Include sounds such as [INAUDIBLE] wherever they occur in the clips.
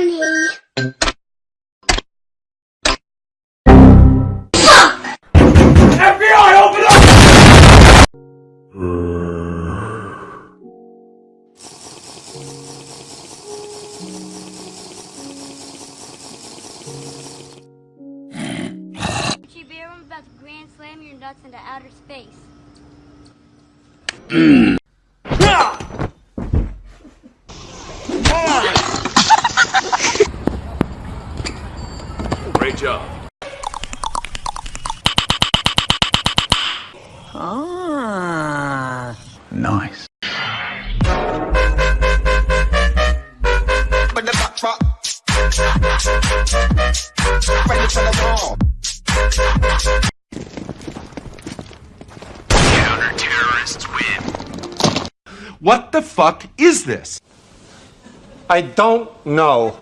funny. FBI, open up! I'm about to grand slam your nuts into outer space. [CLEARS THROAT] job. Ah. Nice. When the back drop. Ready for the wall. Counter-terrorists win. What the fuck is this? I don't know.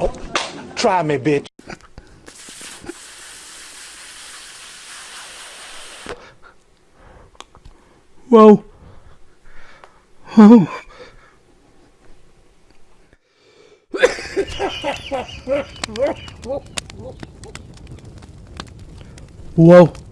Oh, try me, bitch. Whoa. Whoa. Whoa.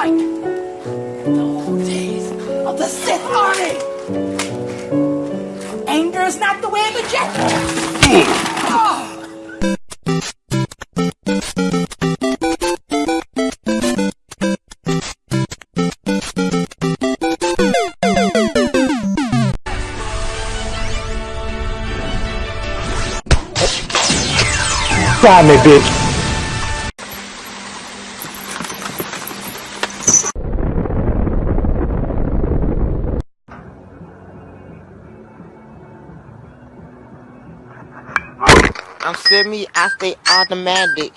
Like the old days of the Sith Army! Anger is not the way of a Jedi! Try me, bitch. I'm semi I stay automatic.